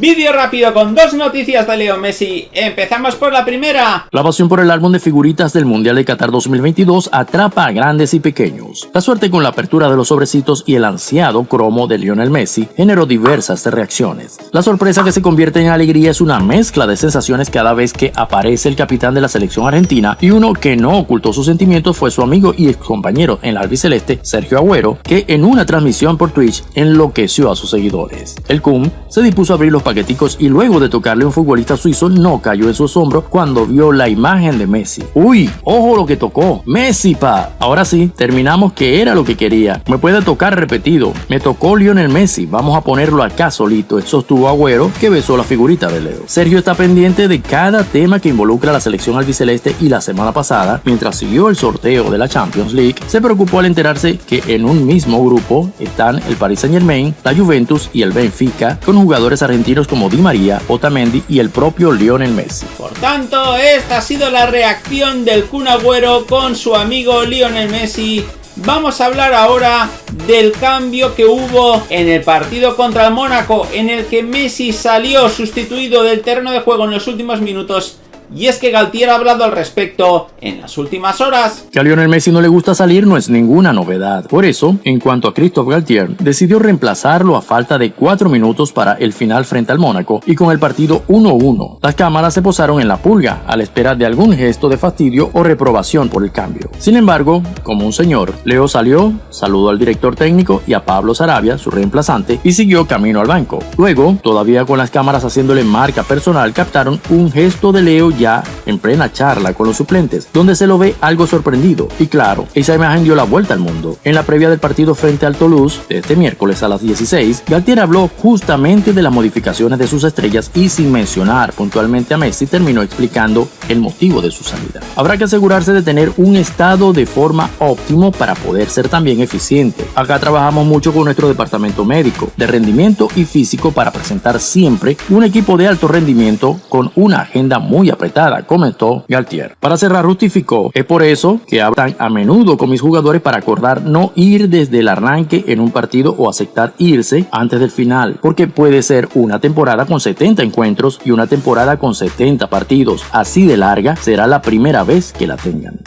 Vídeo rápido con dos noticias de Leo Messi. Empezamos por la primera. La pasión por el álbum de figuritas del Mundial de Qatar 2022 atrapa a grandes y pequeños. La suerte con la apertura de los sobrecitos y el ansiado cromo de Lionel Messi generó diversas reacciones. La sorpresa que se convierte en alegría es una mezcla de sensaciones cada vez que aparece el capitán de la selección argentina y uno que no ocultó sus sentimientos fue su amigo y ex compañero en la albiceleste, Sergio Agüero, que en una transmisión por Twitch enloqueció a sus seguidores. El Kun se dispuso a abrir los paqueticos y luego de tocarle a un futbolista suizo no cayó en su asombro cuando vio la imagen de Messi. ¡Uy! ¡Ojo lo que tocó! ¡Messi, pa! Ahora sí, terminamos que era lo que quería. Me puede tocar repetido. Me tocó Lionel Messi. Vamos a ponerlo acá solito. Sostuvo Agüero que besó la figurita de Leo. Sergio está pendiente de cada tema que involucra a la selección albiceleste y la semana pasada, mientras siguió el sorteo de la Champions League, se preocupó al enterarse que en un mismo grupo están el Paris Saint Germain, la Juventus y el Benfica, con jugadores argentinos como Di María, Otamendi y el propio Lionel Messi. Por tanto, esta ha sido la reacción del Kun Agüero con su amigo Lionel Messi Vamos a hablar ahora del cambio que hubo en el partido contra el Mónaco en el que Messi salió sustituido del terreno de juego en los últimos minutos y es que Galtier ha hablado al respecto en las últimas horas. Que a Lionel Messi no le gusta salir no es ninguna novedad. Por eso, en cuanto a Christophe Galtier, decidió reemplazarlo a falta de 4 minutos para el final frente al Mónaco y con el partido 1-1. Las cámaras se posaron en la pulga a la espera de algún gesto de fastidio o reprobación por el cambio. Sin embargo, como un señor, Leo salió, saludó al director técnico y a Pablo Sarabia, su reemplazante, y siguió camino al banco. Luego, todavía con las cámaras haciéndole marca personal, captaron un gesto de Leo saja en plena charla con los suplentes, donde se lo ve algo sorprendido. Y claro, esa imagen dio la vuelta al mundo. En la previa del partido frente al Toulouse, de este miércoles a las 16, Galtier habló justamente de las modificaciones de sus estrellas y sin mencionar puntualmente a Messi, terminó explicando el motivo de su salida. Habrá que asegurarse de tener un estado de forma óptimo para poder ser también eficiente. Acá trabajamos mucho con nuestro departamento médico, de rendimiento y físico para presentar siempre un equipo de alto rendimiento con una agenda muy apretada comentó Galtier. Para cerrar, justificó, es por eso que hablan a menudo con mis jugadores para acordar no ir desde el arranque en un partido o aceptar irse antes del final, porque puede ser una temporada con 70 encuentros y una temporada con 70 partidos. Así de larga será la primera vez que la tengan.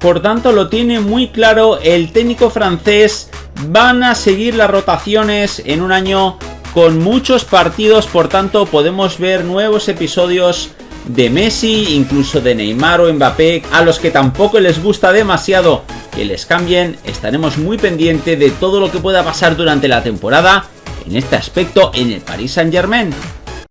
Por tanto, lo tiene muy claro el técnico francés. Van a seguir las rotaciones en un año con muchos partidos, por tanto podemos ver nuevos episodios de Messi, incluso de Neymar o Mbappé, a los que tampoco les gusta demasiado que les cambien, estaremos muy pendientes de todo lo que pueda pasar durante la temporada en este aspecto en el Paris Saint Germain.